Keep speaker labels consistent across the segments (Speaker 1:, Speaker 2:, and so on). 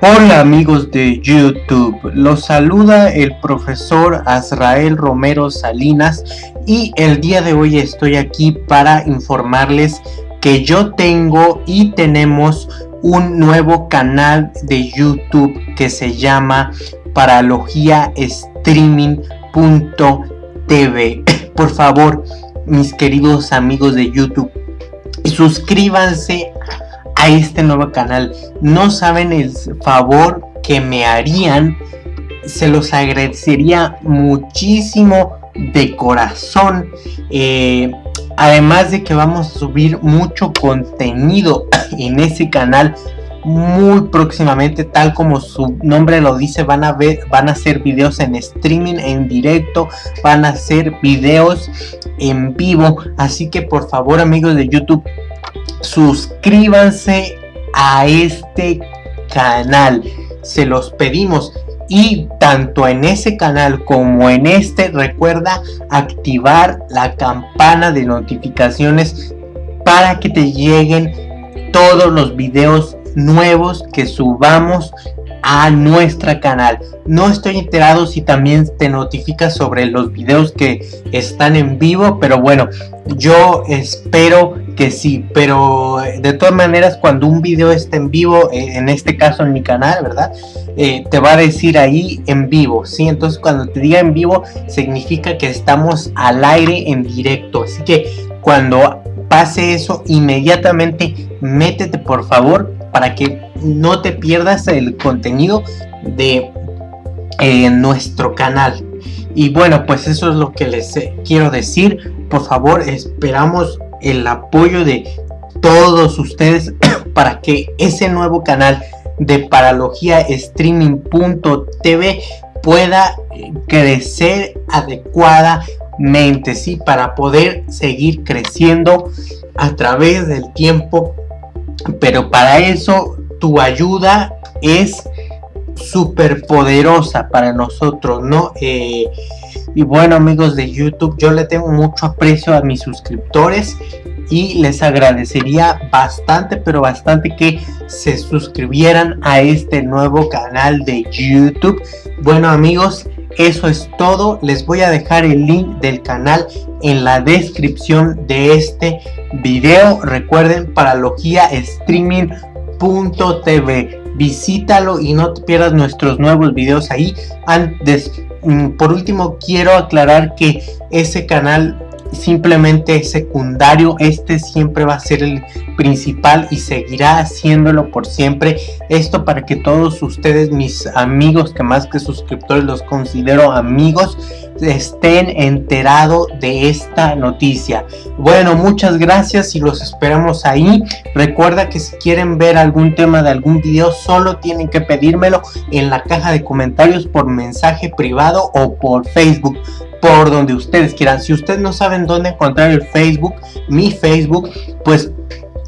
Speaker 1: Hola amigos de YouTube, los saluda el profesor Azrael Romero Salinas y el día de hoy estoy aquí para informarles que yo tengo y tenemos un nuevo canal de YouTube que se llama Paralogía Streaming.tv. Por favor, mis queridos amigos de YouTube, suscríbanse a este nuevo canal. No saben el favor que me harían. Se los agradecería muchísimo de corazón. Eh, además de que vamos a subir mucho contenido en ese canal muy próximamente tal como su nombre lo dice van a ver van a hacer videos en streaming en directo van a hacer videos en vivo así que por favor amigos de youtube suscríbanse a este canal. Se los pedimos. Y tanto en ese canal como en este recuerda activar la campana de notificaciones para que te lleguen todos los videos nuevos que subamos a nuestra canal. No estoy enterado si también te notifica sobre los videos que están en vivo pero bueno yo espero que sí pero eh, de todas maneras cuando un video está en vivo eh, en este caso en mi canal verdad eh, te va a decir ahí en vivo sí entonces cuando te diga en vivo significa que estamos al aire en directo. Así que cuando pase eso inmediatamente métete por favor para que no te pierdas el contenido de eh, nuestro canal. Y bueno pues eso es lo que les eh, quiero decir. Por favor esperamos el apoyo de todos ustedes para que ese nuevo canal de paralogía streaming.tv pueda eh, crecer adecuadamente sí para poder seguir creciendo a través del tiempo. Pero para eso tu ayuda es súper poderosa para nosotros, ¿no? Eh, y bueno amigos de YouTube, yo le tengo mucho aprecio a mis suscriptores y les agradecería bastante, pero bastante que se suscribieran a este nuevo canal de YouTube. Bueno amigos, eso es todo. Les voy a dejar el link del canal en la descripción de este video. Recuerden, Paralogía Streaming.tv visítalo y no te pierdas nuestros nuevos videos ahí. Antes mm, por último quiero aclarar que ese canal simplemente es secundario. Este siempre va a ser el principal y seguirá haciéndolo por siempre. Esto para que todos ustedes mis amigos que más que suscriptores los considero amigos estén enterados de esta noticia. Bueno, muchas gracias y los esperamos ahí. Recuerda que si quieren ver algún tema de algún video, solo tienen que pedírmelo en la caja de comentarios por mensaje privado o por Facebook por donde ustedes quieran. Si ustedes no saben dónde encontrar el Facebook, mi Facebook, pues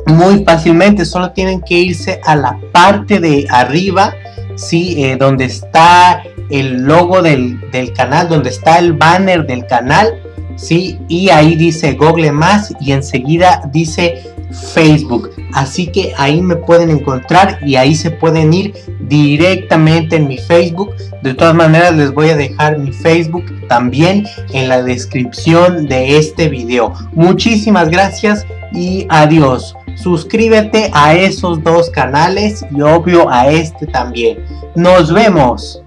Speaker 1: muy fácilmente solo tienen que irse a la parte de arriba, sí, eh, donde está el logo del, canal, donde está el banner del canal, ¿sí? Y ahí dice Google Más y enseguida dice Facebook. Así que ahí me pueden encontrar y ahí se pueden ir directamente en mi Facebook. De todas maneras les voy a dejar mi Facebook también en la descripción de este video. Muchísimas gracias y adiós. Suscríbete a esos dos canales y obvio a este también. Nos vemos.